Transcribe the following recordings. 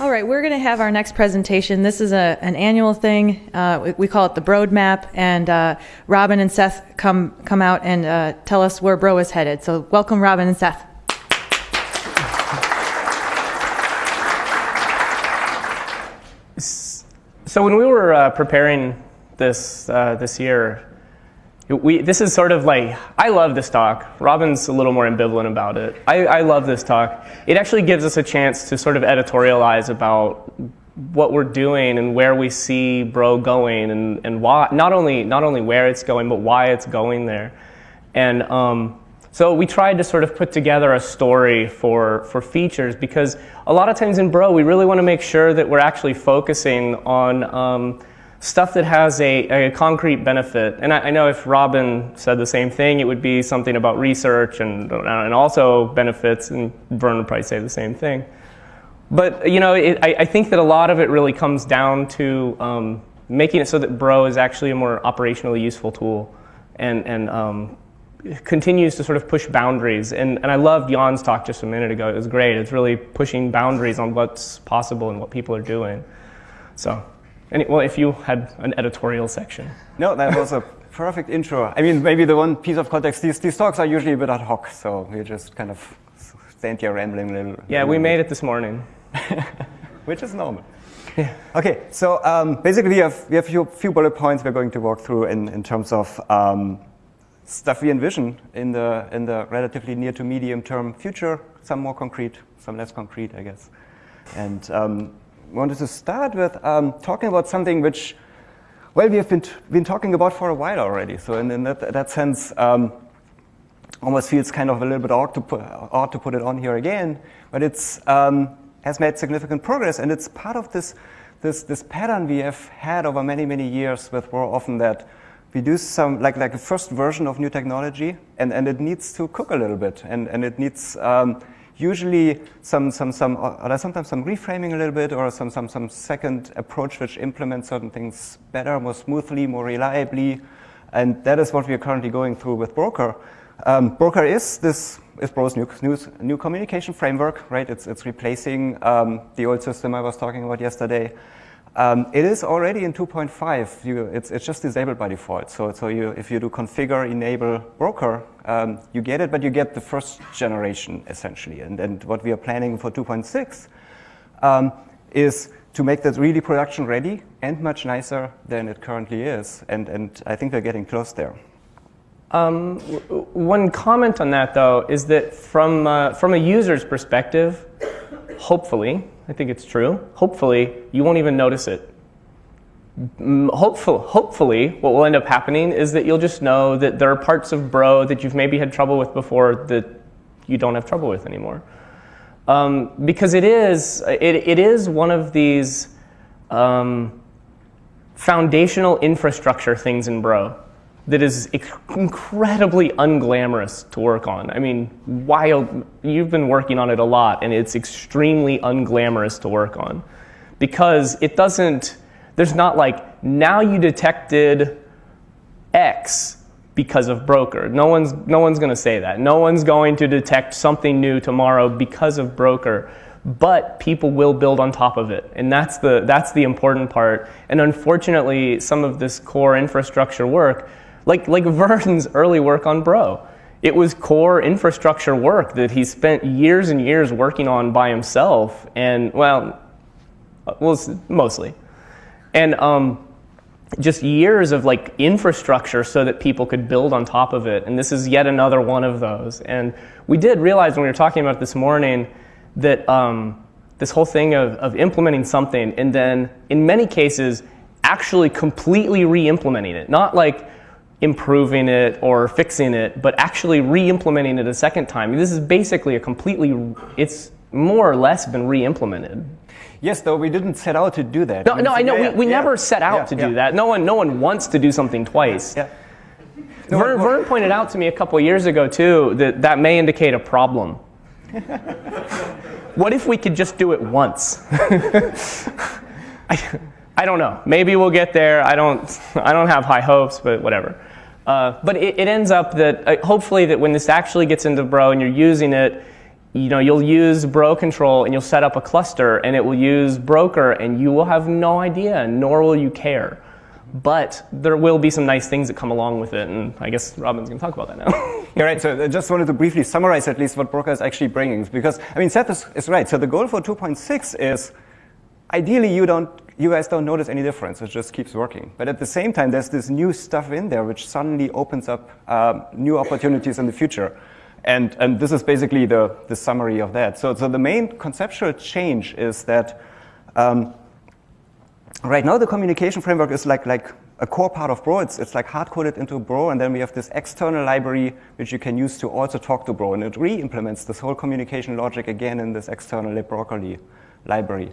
All right, we're going to have our next presentation. This is a, an annual thing. Uh, we, we call it the Broad Map, and uh, Robin and Seth come come out and uh, tell us where Bro is headed. So, welcome, Robin and Seth. So when we were uh, preparing this uh, this year, we, this is sort of like I love this talk. Robin's a little more ambivalent about it. I, I love this talk. It actually gives us a chance to sort of editorialize about what we're doing and where we see Bro going and, and why not only not only where it's going but why it's going there. And um, so we tried to sort of put together a story for, for features because a lot of times in Bro, we really want to make sure that we're actually focusing on um, stuff that has a, a concrete benefit. And I, I, know if Robin said the same thing, it would be something about research and, and also benefits, and Vern would probably say the same thing. But you know, it, I, I, think that a lot of it really comes down to um, making it so that Bro is actually a more operationally useful tool and, and um, continues to sort of push boundaries. And, and I loved Jan's talk just a minute ago. It was great. It's really pushing boundaries on what's possible and what people are doing. So, any, well, if you had an editorial section. No, that was a perfect intro. I mean, maybe the one piece of context, these, these talks are usually a bit ad hoc, so we just kind of stand here rambling a little. Yeah, we made it this morning. Which is normal. Yeah. Okay, so um, basically we have, we have a few, few, bullet points we're going to walk through in, in terms of um, stuff we envision in the, in the relatively near to medium term future, some more concrete, some less concrete, I guess. And um, wanted to start with um, talking about something which, well, we have been, been talking about for a while already. So in, in that, that, sense, um, almost feels kind of a little bit odd to put, odd to put it on here again, but it's um, has made significant progress, and it's part of this, this, this pattern we have had over many, many years with more often that we do some, like, like a first version of new technology, and, and it needs to cook a little bit, and, and it needs um, usually some, some, some, or sometimes some reframing a little bit, or some, some, some second approach which implements certain things better, more smoothly, more reliably, and that is what we are currently going through with Broker. Um, Broker is this is Bro's new, new, new communication framework, right? It's, it's replacing um, the old system I was talking about yesterday. Um, it is already in 2.5. You, it's, it's just disabled by default. So, so you, if you do configure enable broker, um, you get it, but you get the first generation essentially. And, and what we are planning for 2.6 um, is to make that really production ready and much nicer than it currently is. And, and I think we're getting close there. Um, one comment on that, though, is that from, uh, from a user's perspective, hopefully, I think it's true. Hopefully, you won't even notice it. Hopefully, hopefully, what will end up happening is that you'll just know that there are parts of Bro that you've maybe had trouble with before that you don't have trouble with anymore. Um, because it is, it, it is one of these um, foundational infrastructure things in Bro that is incredibly unglamorous to work on. I mean, wild, you've been working on it a lot, and it's extremely unglamorous to work on because it doesn't, there's not like, now you detected X because of broker. No one's, no one's going to say that. No one's going to detect something new tomorrow because of broker but people will build on top of it. And that's the, that's the important part. And unfortunately, some of this core infrastructure work like, like Vern's early work on Bro. It was core infrastructure work that he spent years and years working on by himself, and well, well mostly. And um, just years of like infrastructure so that people could build on top of it. And this is yet another one of those. And we did realize when we were talking about this morning that um, this whole thing of, of implementing something and then in many cases actually completely re-implementing it. Not like improving it or fixing it, but actually re-implementing it a second time. This is basically a completely, it's more or less been re-implemented. Yes, though we didn't set out to do that. No, no, I know. Yeah, we, we yeah. never set out yeah, to do that. No one, no one wants to do something twice. Yeah. No, Vern, Vern pointed out to me a couple years ago too that that may indicate a problem. what if we could just do it once? I, I don't know. Maybe we'll get there. I don't. I don't have high hopes, but whatever. Uh, but it, it, ends up that uh, hopefully that when this actually gets into Bro and you're using it, you know, you'll use bro control and you'll set up a cluster and it will use broker and you will have no idea, nor will you care. But there will be some nice things that come along with it, and I guess Robin's going to talk about that now. Yeah, right. So I just wanted to briefly summarize at least what Broker is actually bringing, because I mean, Seth is, is right. So the goal for 2.6 is ideally you don't, you guys don't notice any difference. It just keeps working. But at the same time, there's this new stuff in there which suddenly opens up um, new opportunities in the future. And, and this is basically the, the summary of that. So, so the main conceptual change is that um, right now the communication framework is like, like a core part of Bro. It's, it's like hard-coded into Bro, and then we have this external library which you can use to also talk to Bro, and it re-implements this whole communication logic again in this external libbroccoli library.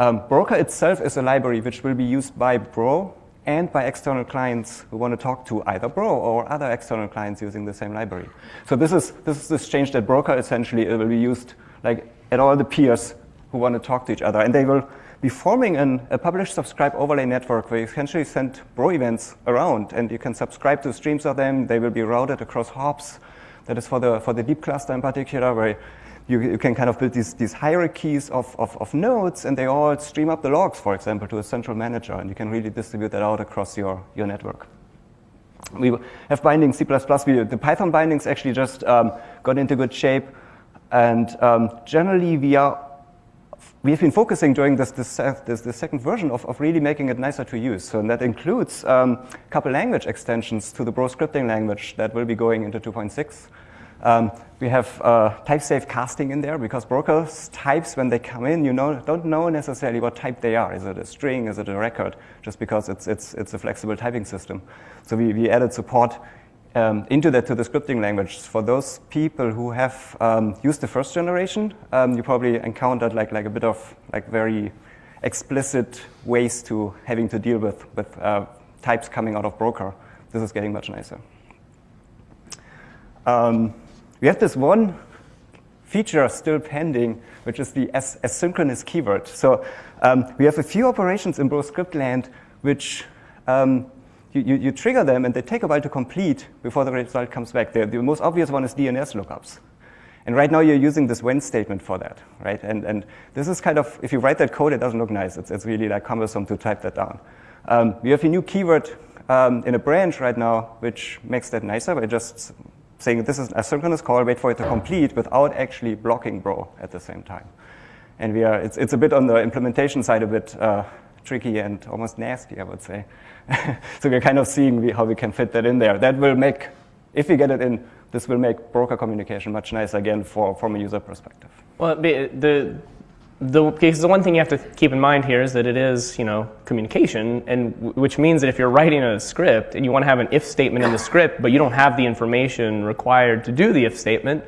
Um, Broker itself is a library which will be used by Bro and by external clients who want to talk to either Bro or other external clients using the same library. So this is this is this change that Broker essentially it will be used like at all the peers who want to talk to each other, and they will be forming an, a publish subscribe overlay network where you essentially send Bro events around, and you can subscribe to streams of them. They will be routed across hops. That is for the for the deep cluster in particular, where you, you can kind of build these, these hierarchies of, of, of, nodes, and they all stream up the logs, for example, to a central manager, and you can really distribute that out across your, your network. We have bindings C++. We, the Python bindings actually just um, got into good shape, and um, generally we are we have been focusing during this, this, this, this second version of, of, really making it nicer to use. So that includes um, a couple language extensions to the Bro scripting language that will be going into 2.6. Um, we have uh, type-safe casting in there because brokers types, when they come in, you know, don't know necessarily what type they are. Is it a string? Is it a record? Just because it's, it's, it's a flexible typing system. So we, we added support um, into that to the scripting language. For those people who have um, used the first generation, um, you probably encountered like, like a bit of like very explicit ways to having to deal with, with uh, types coming out of broker. This is getting much nicer. Um, we have this one feature still pending, which is the as asynchronous keyword. So um, we have a few operations in script land which um, you, you, you, trigger them and they take a while to complete before the result comes back. The, the, most obvious one is DNS lookups. And right now you're using this when statement for that, right? And, and this is kind of, if you write that code, it doesn't look nice. It's, it's really like cumbersome to type that down. Um, we have a new keyword um, in a branch right now, which makes that nicer by just saying this is a synchronous call, wait for it to complete without actually blocking bro at the same time. And we are, it's, it's a bit on the implementation side a bit uh, tricky and almost nasty, I would say. so we're kind of seeing how we can fit that in there. That will make, if we get it in, this will make broker communication much nicer again for, from a user perspective. Well, the, the, because the one thing you have to keep in mind here is that it is, you know, communication, and which means that if you're writing a script and you want to have an if statement in the script, but you don't have the information required to do the if statement,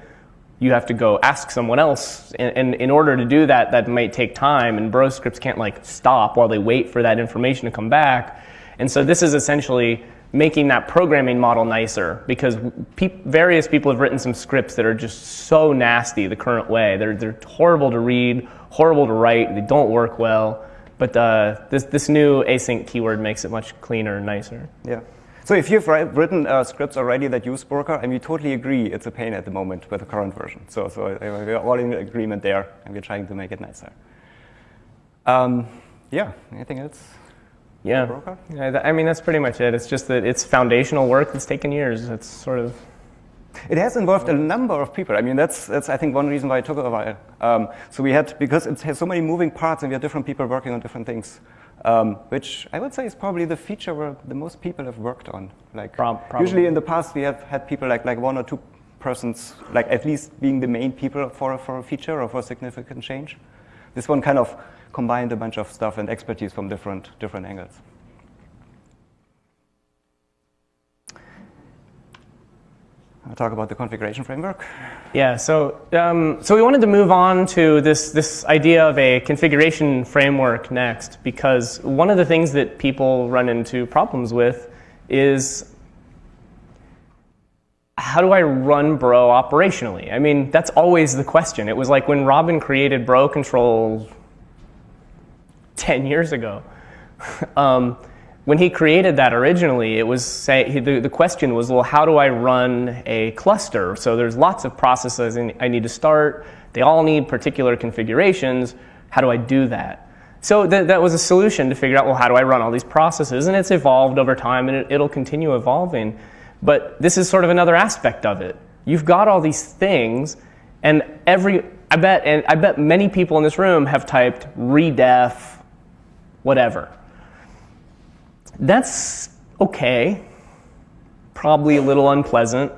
you have to go ask someone else. And, and in order to do that, that might take time, and Bro scripts can't like stop while they wait for that information to come back. And so this is essentially making that programming model nicer because pe various people have written some scripts that are just so nasty the current way. They're, they're horrible to read, horrible to write, they don't work well. But uh, this, this new async keyword makes it much cleaner and nicer. Yeah. So if you've written uh, scripts already that use Broker, and we totally agree it's a pain at the moment with the current version. So, so uh, we're all in agreement there, and we're trying to make it nicer. Um, yeah, anything else? Yeah. yeah, I mean, that's pretty much it. It's just that it's foundational work that's taken years. It's sort of it has involved a number of people. I mean, that's, that's I think, one reason why it took a while. Um, so we had, because it has so many moving parts and we had different people working on different things, um, which I would say is probably the feature where the most people have worked on. Like, usually in the past, we have had people like, like one or two persons, like at least being the main people for, for a feature or for a significant change. This one kind of combined a bunch of stuff and expertise from different, different angles. I'll talk about the configuration framework. Yeah, so, um, so we wanted to move on to this, this idea of a configuration framework next because one of the things that people run into problems with is how do I run Bro operationally? I mean, that's always the question. It was like when Robin created Bro control 10 years ago. um, when he created that originally, it was say, the, the question was, well, how do I run a cluster? So there's lots of processes I need to start. They all need particular configurations. How do I do that? So th- that was a solution to figure out, well, how do I run all these processes? And it's evolved over time and it, it'll continue evolving. But this is sort of another aspect of it. You've got all these things, and every, I bet, and I bet many people in this room have typed redef, whatever. That's okay, probably a little unpleasant,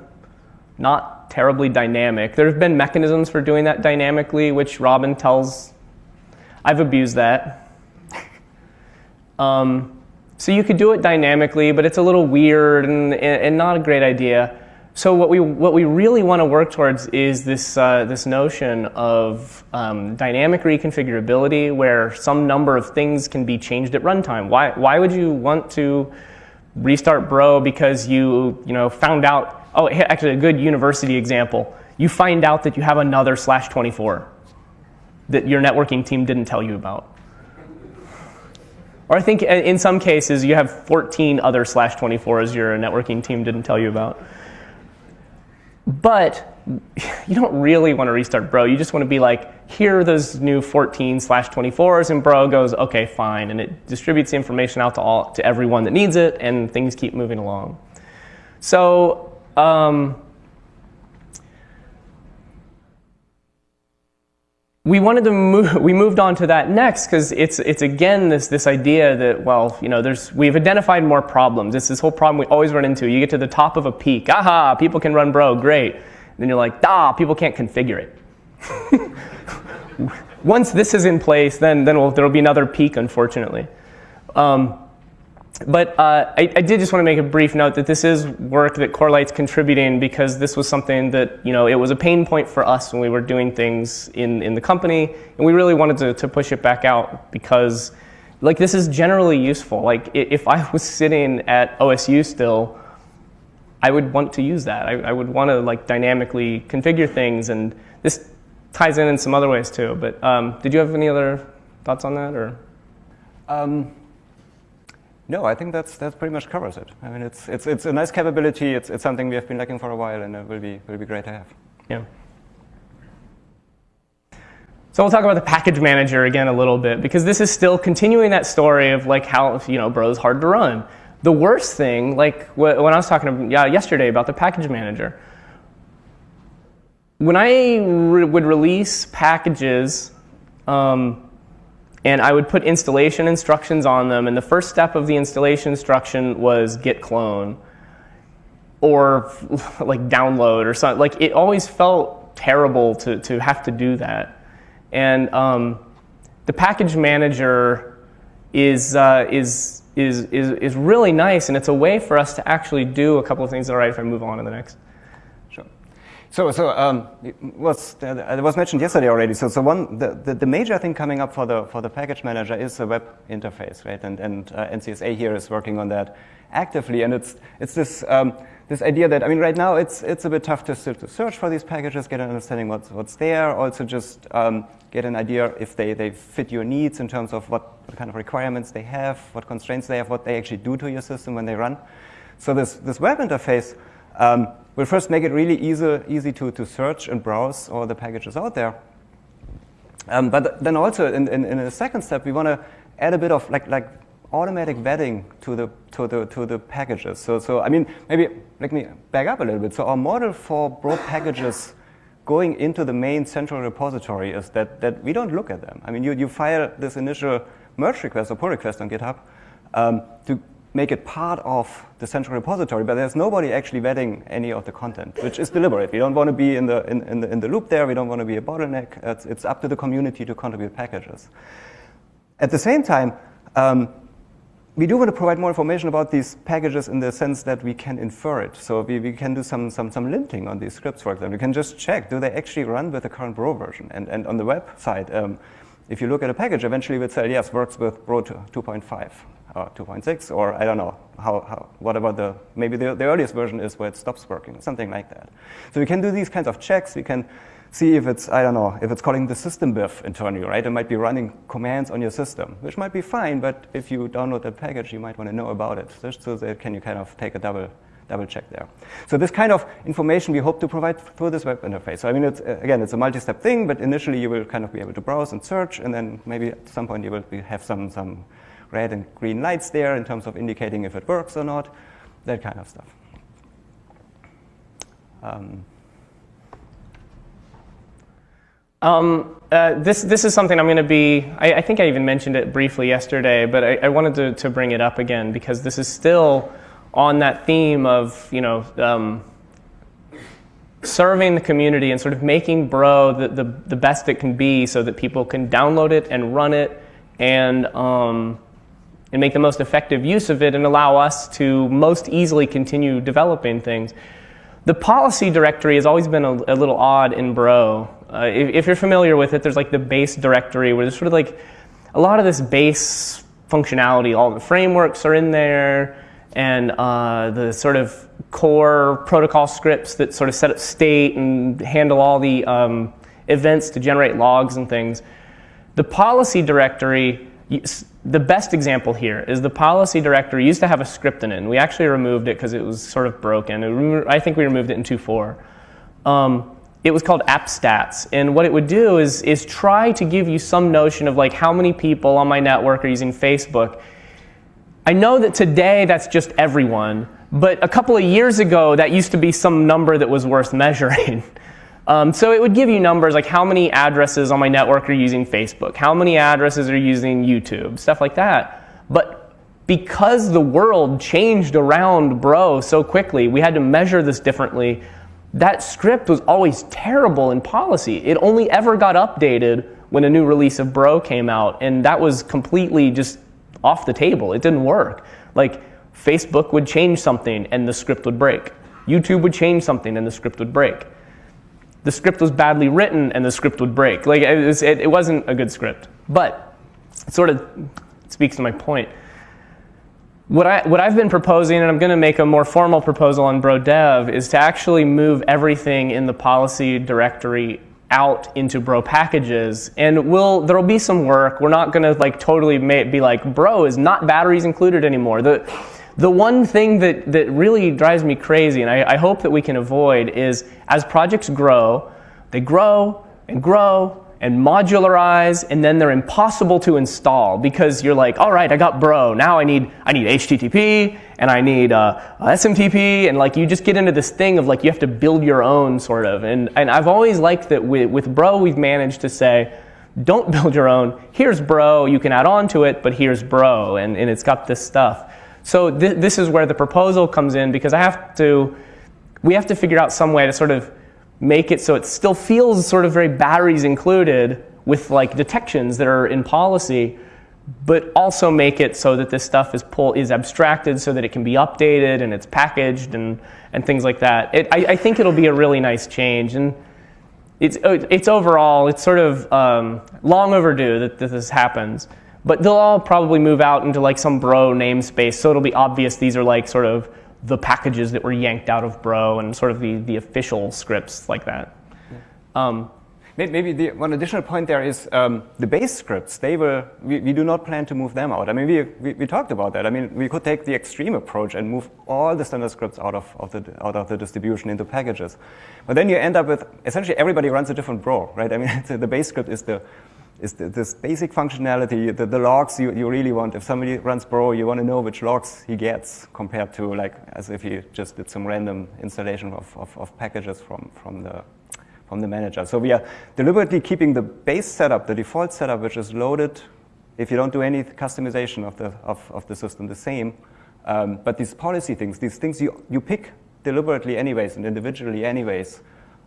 not terribly dynamic. There have been mechanisms for doing that dynamically, which Robin tells I've abused that. um, so you could do it dynamically, but it's a little weird and, and not a great idea. So what we what we really want to work towards is this uh, this notion of um, dynamic reconfigurability, where some number of things can be changed at runtime. Why why would you want to restart Bro because you you know found out? Oh, actually, a good university example. You find out that you have another slash 24 that your networking team didn't tell you about. Or I think in some cases you have 14 other slash 24s your networking team didn't tell you about. But you don't really want to restart Bro. You just want to be like, here are those new 14 slash 24s, and Bro goes, okay, fine, and it distributes the information out to all to everyone that needs it, and things keep moving along. So um, we wanted to move, we moved on to that next because it's, it's again this, this idea that, well, you know, there's, we've identified more problems. It's this whole problem we always run into. You get to the top of a peak, aha, people can run bro, great. And then you're like, ah, people can't configure it. Once this is in place, then, then we'll, there'll be another peak, unfortunately. Um, but uh, I, I, did just want to make a brief note that this is work that Corelight's contributing because this was something that, you know, it was a pain point for us when we were doing things in, in the company, and we really wanted to, to push it back out because, like, this is generally useful. Like, if I was sitting at OSU still, I would want to use that. I, I would want to, like, dynamically configure things, and this ties in in some other ways, too. But um, did you have any other thoughts on that, or? Um. No, I think that's that pretty much covers it. I mean, it's it's it's a nice capability. It's it's something we have been lacking for a while, and it will be will be great to have. Yeah. So we'll talk about the package manager again a little bit because this is still continuing that story of like how you know Bro's hard to run. The worst thing, like when I was talking yeah, yesterday about the package manager, when I re- would release packages. Um, and I would put installation instructions on them, and the first step of the installation instruction was git clone or like download or something. Like it always felt terrible to, to have to do that. And um, the package manager is, uh, is, is, is, is really nice, and it's a way for us to actually do a couple of things. All right, if I move on to the next. So, so um, it was uh, it was mentioned yesterday already. So, so one the, the, the, major thing coming up for the for the package manager is the web interface, right? And and uh, NCSA here is working on that actively, and it's it's this um, this idea that I mean, right now it's it's a bit tough to, to search for these packages, get an understanding what's what's there, also just um, get an idea if they they fit your needs in terms of what, what kind of requirements they have, what constraints they have, what they actually do to your system when they run. So this this web interface. Um, We'll first make it really easy, easy to, to search and browse all the packages out there. Um, but then also in, in, in, a second step, we want to add a bit of like, like automatic vetting to the, to, the, to the packages. So, so, I mean, maybe let me back up a little bit. So our model for Bro packages going into the main central repository is that, that we don't look at them. I mean, you, you file this initial merge request or pull request on GitHub um, to make it part of the central repository, but there's nobody actually vetting any of the content, which is deliberate. We don't want to be in the, in, in the, in the loop there. We don't want to be a bottleneck. It's, it's up to the community to contribute packages. At the same time, um, we do want to provide more information about these packages in the sense that we can infer it. So we, we can do some, some, some linting on these scripts, for example. We can just check, do they actually run with the current Bro version? And, and on the website, um, if you look at a package, eventually it will say, yes, works with Bro 2.5 or 2.6, or I don't know, how, how, what about the, maybe the, the earliest version is where it stops working, something like that. So we can do these kinds of checks. We can see if it's, I don't know, if it's calling the system BiF internally, right? It might be running commands on your system, which might be fine, but if you download that package, you might want to know about it. Just so that can you kind of take a double, double check there. So this kind of information we hope to provide through this web interface. So I mean, it's, again, it's a multi-step thing, but initially you will kind of be able to browse and search, and then maybe at some point you will have some, some red and green lights there in terms of indicating if it works or not, that kind of stuff. Um, Um, uh, this, this is something I'm going to be, I, I, think I even mentioned it briefly yesterday, but I, I wanted to, to, bring it up again because this is still on that theme of, you know, um, serving the community and sort of making Bro the, the, the, best it can be so that people can download it and run it and, um, and make the most effective use of it and allow us to most easily continue developing things. The policy directory has always been a, a little odd in Bro. Uh, if, if, you're familiar with it, there's like the base directory where there's sort of like a lot of this base functionality. All the frameworks are in there, and uh, the sort of core protocol scripts that sort of set up state and handle all the um, events to generate logs and things. The policy directory, the best example here is the policy directory used to have a script in it. And we actually removed it because it was sort of broken. I think we removed it in 2.4. Um, it was called AppStats. And what it would do is, is try to give you some notion of like how many people on my network are using Facebook. I know that today that's just everyone, but a couple of years ago that used to be some number that was worth measuring. um, so it would give you numbers like how many addresses on my network are using Facebook, how many addresses are using YouTube, stuff like that. But because the world changed around Bro so quickly, we had to measure this differently that script was always terrible in policy. It only ever got updated when a new release of Bro came out, and that was completely just off the table. It didn't work. Like, Facebook would change something and the script would break. YouTube would change something and the script would break. The script was badly written and the script would break. Like, it, was, it, it wasn't a good script. But it sort of speaks to my point what, I, what I've been proposing, and I'm going to make a more formal proposal on BroDev, is to actually move everything in the policy directory out into bro packages. And we'll there'll be some work. We're not going to like totally be like bro is not batteries included anymore. The the one thing that that really drives me crazy and I, I hope that we can avoid is as projects grow they grow and grow and modularize, and then they're impossible to install because you're like, all right, I got Bro. Now I need I need HTTP and I need uh, SMTP, and like you just get into this thing of like you have to build your own sort of. And and I've always liked that with, with Bro we've managed to say, don't build your own. Here's Bro. You can add on to it, but here's Bro, and and it's got this stuff. So th- this is where the proposal comes in because I have to, we have to figure out some way to sort of make it so it still feels sort of very batteries included with like detections that are in policy, but also make it so that this stuff is pull is abstracted so that it can be updated and it's packaged and and things like that. It, I, I, think it'll be a really nice change and. It's, it's overall, it's sort of um, long overdue that, that this happens. But they'll all probably move out into like some bro namespace, so it'll be obvious these are like sort of the packages that were yanked out of Bro and sort of the, the official scripts like that. Um, Maybe the one additional point there is um, the base scripts. They were We, we, do not plan to move them out. I mean, we, we, we, talked about that. I mean, we could take the extreme approach and move all the standard scripts out of, of the out of the distribution into packages. But then you end up with essentially everybody runs a different bro, right? I mean, the base script is the is the, this basic functionality, the, the logs you, you really want. If somebody runs Bro, you want to know which logs he gets compared to like as if he just did some random installation of, of, of packages from, from, the, from the manager. So we are deliberately keeping the base setup, the default setup, which is loaded if you don't do any customization of the, of, of the system, the same. Um, but these policy things, these things you, you pick deliberately anyways and individually anyways,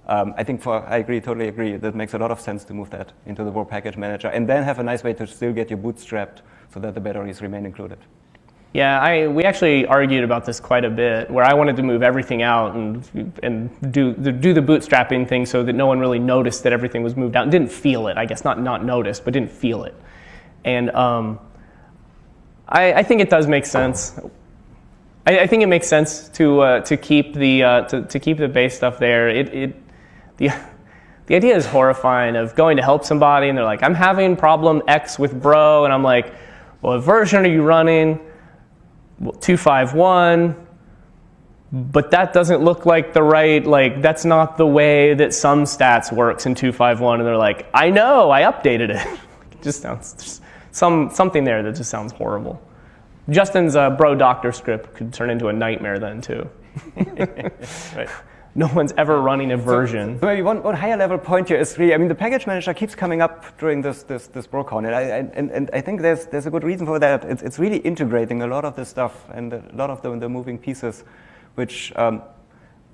um, I think for, I agree, totally agree, that makes a lot of sense to move that into the Bro Package Manager and then have a nice way to still get your bootstrapped so that the batteries remain included. Yeah, I, we actually argued about this quite a bit, where I wanted to move everything out and, and do, the, do the bootstrapping thing so that no one really noticed that everything was moved out didn't feel it. I guess not, not noticed, but didn't feel it. And um, I, I think it does make sense. I, I think it makes sense to, uh, to, keep the, uh, to, to keep the base stuff there. It, it, the, the idea is horrifying of going to help somebody and they're like, I'm having problem X with bro. And I'm like, well, what version are you running? Well, 251. But that doesn't look like the right, like, that's not the way that some stats works in 251. And they're like, I know, I updated it. it just sounds, just some, something there that just sounds horrible. Justin's uh, bro doctor script could turn into a nightmare then, too. right no one's ever running a version. So, maybe one, one higher level point here is really, I mean, the package manager keeps coming up during this, this, this BroCon, and I, and, and I think there's, there's a good reason for that. It's, it's really integrating a lot of this stuff and a lot of the, the moving pieces, which um,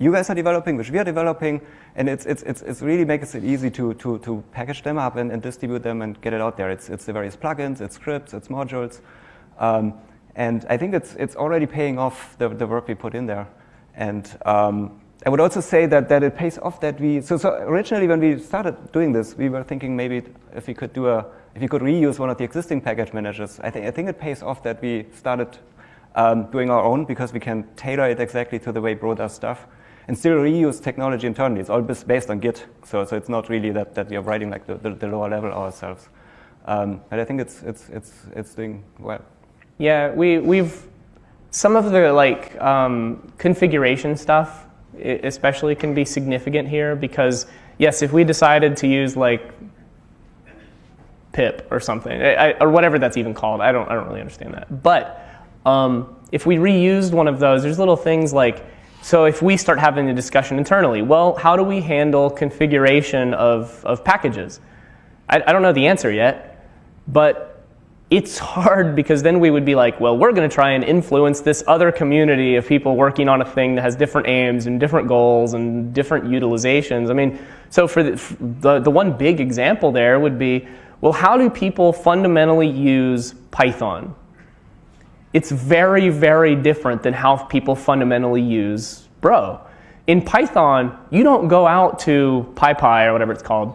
you guys are developing, which we are developing, and it's, it's, it's, it's really makes it easy to, to, to package them up and, and distribute them and get it out there. It's, it's the various plugins, it's scripts, it's modules. Um, and I think it's, it's already paying off the, the work we put in there. And um, I would also say that, that it pays off that we, so, so originally when we started doing this, we were thinking maybe if we could do a, if we could reuse one of the existing package managers, I think, I think it pays off that we started um, doing our own because we can tailor it exactly to the way Bro does stuff and still reuse technology internally. It's all based on Git, so, so it's not really that, that we are writing like the, the, the lower level ourselves. Um, but I think it's, it's, it's, it's doing well. Yeah, we, we've, some of the like um, configuration stuff especially can be significant here because yes, if we decided to use like pip or something, I, or whatever that's even called, I don't, I don't really understand that. But um, if we reused one of those, there's little things like, so if we start having a discussion internally, well, how do we handle configuration of, of packages? I, I don't know the answer yet, but it's hard because then we would be like, well, we're going to try and influence this other community of people working on a thing that has different aims and different goals and different utilizations. I mean, so for the, the, the one big example there would be, well, how do people fundamentally use Python? It's very, very different than how people fundamentally use Bro. In Python, you don't go out to PyPI or whatever it's called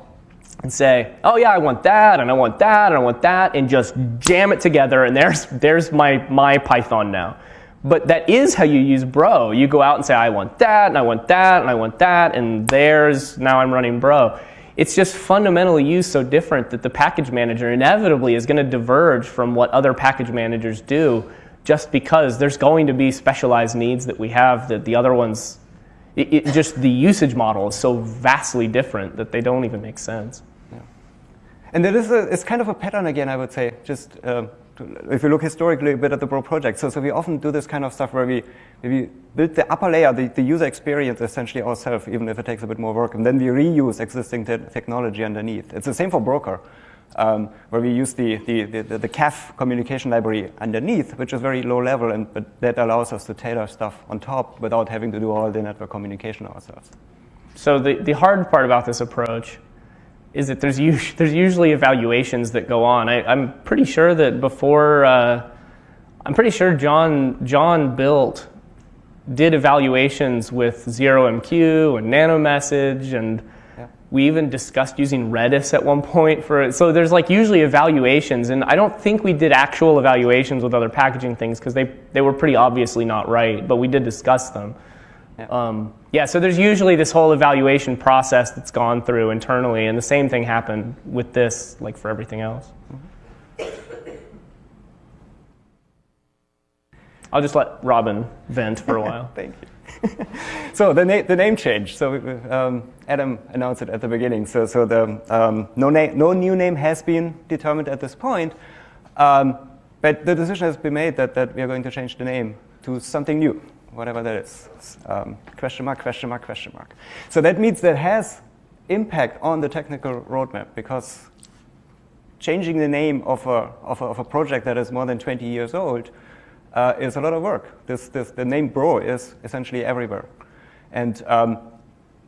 and say, oh yeah, I want that, and I want that, and I want that, and just jam it together, and there's, there's my, my Python now. But that is how you use Bro. You go out and say, I want that, and I want that, and I want that, and there's, now I'm running Bro. It's just fundamentally used so different that the package manager inevitably is going to diverge from what other package managers do just because there's going to be specialized needs that we have that the other ones it, it, just the usage model is so vastly different that they don't even make sense. And it is a, it's kind of a pattern again, I would say. Just uh, if you look historically a bit at the Bro project, so, so we often do this kind of stuff where we, we build the upper layer, the, the user experience essentially ourselves, even if it takes a bit more work, and then we reuse existing te technology underneath. It's the same for Broker um, where we use the, the, the, the CAF communication library underneath, which is very low level, and but that allows us to tailor stuff on top without having to do all the network communication ourselves. So the, the hard part about this approach is that there's, us- there's usually evaluations that go on. I, am pretty sure that before, uh, I'm pretty sure Jon, Jon built, did evaluations with ZeroMQ and NanoMessage and we even discussed using Redis at one point for so there's like usually evaluations and I don't think we did actual evaluations with other packaging things because they, they were pretty obviously not right, but we did discuss them. Yeah. Um, yeah, so there's usually this whole evaluation process that's gone through internally and the same thing happened with this like for everything else. Mm-hmm. I'll just let Robin vent for a while. Thank you. so the, na the name change. So um, Adam announced it at the beginning. So, so the, um, no, no new name has been determined at this point. Um, but the decision has been made that, that we are going to change the name to something new, whatever that is. Um, question mark, question mark, question mark. So that means that has impact on the technical roadmap because changing the name of a, of a, of a project that is more than 20 years old uh, is a lot of work. This, this, the name Bro is essentially everywhere. And um,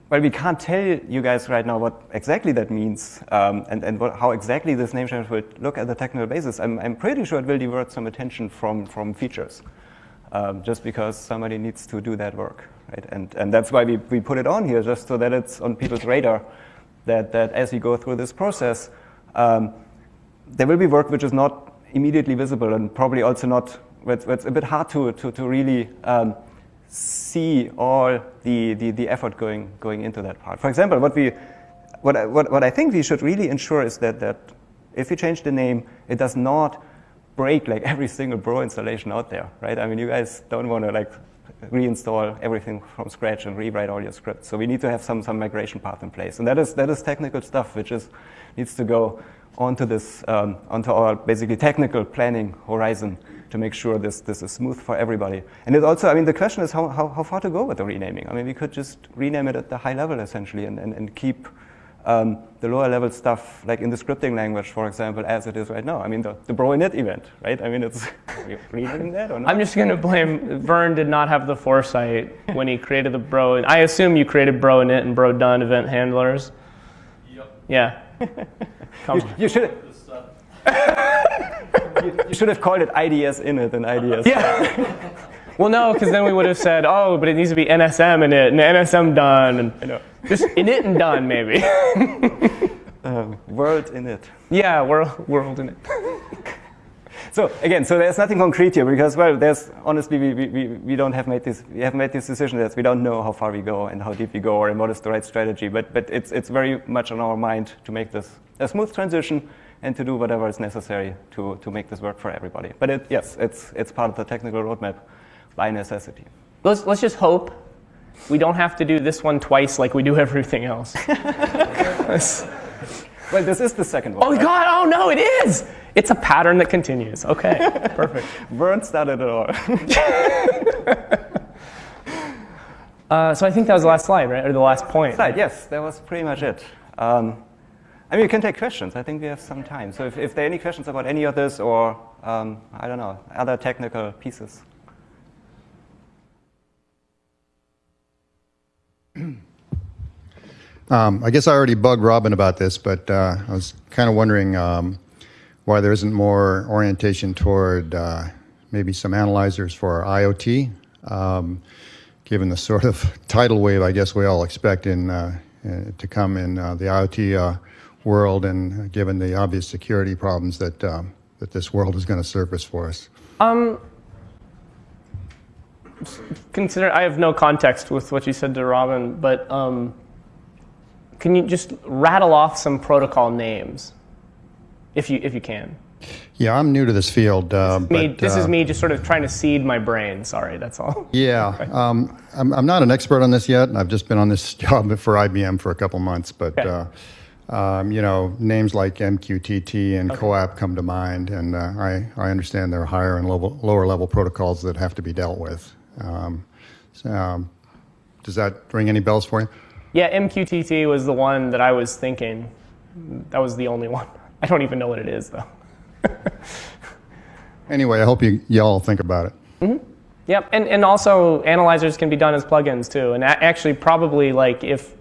well, we can't tell you guys right now what exactly that means um, and, and what, how exactly this name change will look at the technical basis. I'm, I'm pretty sure it will divert some attention from, from features um, just because somebody needs to do that work. Right? And, and that's why we, we put it on here, just so that it's on people's radar that, that as we go through this process, um, there will be work which is not immediately visible and probably also not it's, it's a bit hard to, to, to really um, see all the, the, the effort going, going into that part. For example, what we, what I, what, what I think we should really ensure is that, that if we change the name, it does not break like every single Bro installation out there, right? I mean, you guys don't want to like reinstall everything from scratch and rewrite all your scripts. So we need to have some, some migration path in place. And that is, that is technical stuff, which is, needs to go onto this, um, onto our basically technical planning horizon to make sure this, this is smooth for everybody. And it also, I mean, the question is how, how, how far to go with the renaming. I mean, we could just rename it at the high level essentially and, and, and keep um, the lower level stuff, like in the scripting language, for example, as it is right now. I mean, the, the bro init event, right? I mean, it's reading that or not? I'm just going to blame Vern did not have the foresight when he created the bro. I assume you created bro init and bro done event handlers. Yep. Yeah. Come you, you should. you, you should have called it IDS init and IDS. Yeah. well, no, because then we would have said, oh, but it needs to be NSM init and NSM done and just in it and done maybe. um, world init. Yeah, world world init. so again, so there's nothing concrete here because well, there's honestly we, we, we don't have made this we have made this decision that we don't know how far we go and how deep we go or what is the right strategy. But but it's it's very much on our mind to make this a smooth transition and to do whatever is necessary to, to make this work for everybody. But it, yes, it's, it's part of the technical roadmap by necessity. Let's, let's just hope we don't have to do this one twice like we do everything else. well, this is the second one. Oh, right? God, oh no, it is! It's a pattern that continues. Okay, perfect. Vern started it all. uh, so I think that was the last slide, right? Or the last point. Slide, yes, that was pretty much it. Um, I mean, you can take questions. I think we have some time. So if, if there are any questions about any of this or, um, I don't know, other technical pieces. Um, I guess I already bugged Robin about this, but uh, I was kind of wondering um, why there isn't more orientation toward uh, maybe some analyzers for IoT, um, given the sort of tidal wave I guess we all expect in, uh, to come in uh, the IoT uh, world and given the obvious security problems that, um, that this world is going to surface for us? Um, consider, I have no context with what you said to Robin, but um, can you just rattle off some protocol names, if you, if you can? Yeah, I'm new to this field. Uh, me, but, this uh, is me just sort of trying to seed my brain. Sorry, that's all. Yeah, um, I'm, I'm not an expert on this yet. I've just been on this job for IBM for a couple months, but Okay. uh, um, you know, names like MQTT and CoAP come to mind, and uh, I, I understand there are higher and level, lower level protocols that have to be dealt with. Um, so, um, does that ring any bells for you? Yeah, MQTT was the one that I was thinking. That was the only one. I don't even know what it is, though. Anyway, I hope you y'all think about it. Yep, and, and also analyzers can be done as plugins too. And a- actually, probably like if,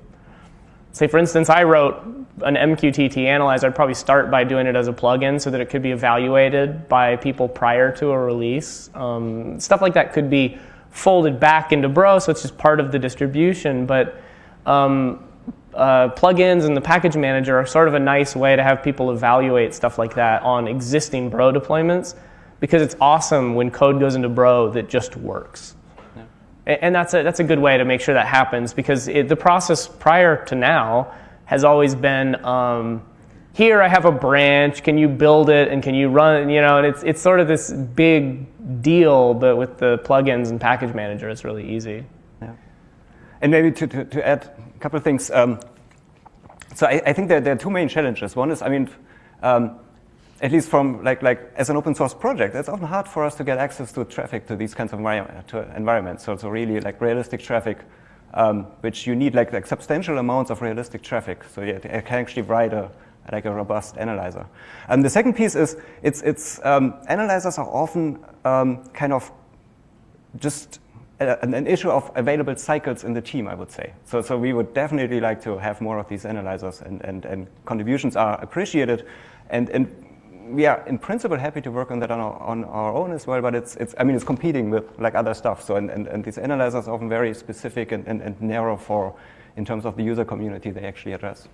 say for instance, I wrote an MQTT analyzer, I'd probably start by doing it as a plugin so that it could be evaluated by people prior to a release. Um, stuff like that could be folded back into Bro, so it's just part of the distribution. But um, uh, plugins and the package manager are sort of a nice way to have people evaluate stuff like that on existing Bro deployments because it's awesome when code goes into Bro that just works. A- And that's a, that's a good way to make sure that happens because it, the process prior to now has always been um, here I have a branch, can you build it and can you run, you know, and it's, it's sort of this big deal, but with the plugins and package manager, it's really easy. Yeah. And maybe to, to, to add a couple of things. Um, so I, I think that there are two main challenges. One is, I mean, um, at least from like, like as an open source project, it's often hard for us to get access to traffic to these kinds of environment, environments. So, so really like realistic traffic, um, which you need like, like substantial amounts of realistic traffic. So you can actually write a, like a robust analyzer. And the second piece is, it's, it's um, analyzers are often um, kind of just a- an, an issue of available cycles in the team, I would say. So, so we would definitely like to have more of these analyzers, and, and, and contributions are appreciated. And, and we are, in principle, happy to work on that on our, on our own as well. But it's, it's, I mean, it's competing with like other stuff. So, and, and, and these analyzers are often very specific and, and, and narrow for, in terms of the user community they actually address.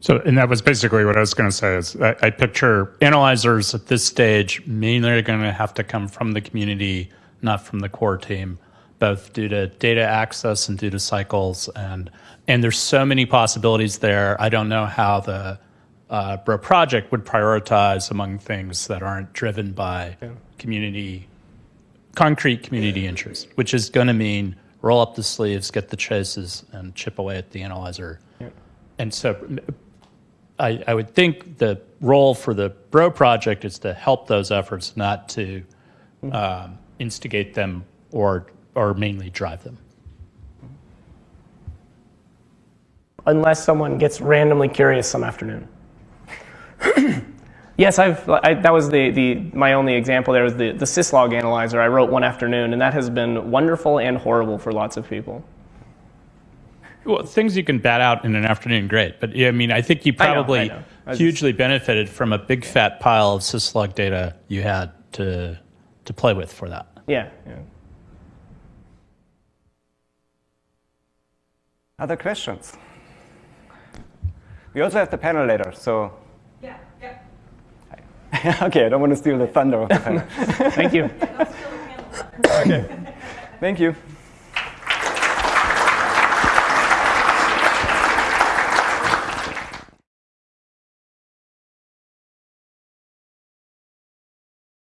So, and that was basically what I was going to say. Is I, I picture analyzers at this stage mainly are going to have to come from the community, not from the core team. both due to data access and due to cycles, and and there's so many possibilities there. I don't know how the uh, Bro project would prioritize among things that aren't driven by community, concrete community interest, which is going to mean roll up the sleeves, get the chases, and chip away at the analyzer. And so I, I would think the role for the Bro project is to help those efforts, not to um, instigate them or, or mainly drive them. unless someone gets randomly curious some afternoon. yes, I've, I, that was the, the, my only example there was the, the syslog analyzer I wrote one afternoon, and that has been wonderful and horrible for lots of people. Well, things you can bat out in an afternoon, great. But yeah, I mean, I think you I know, I probably know. I was hugely benefited from a big fat pile of syslog data you had to to play with for that. Yeah, yeah. Other questions? We also have the panel later, so. Yeah, yeah. okay, I don't want to steal the thunder of the panel. Thank you. Okay. Thank you.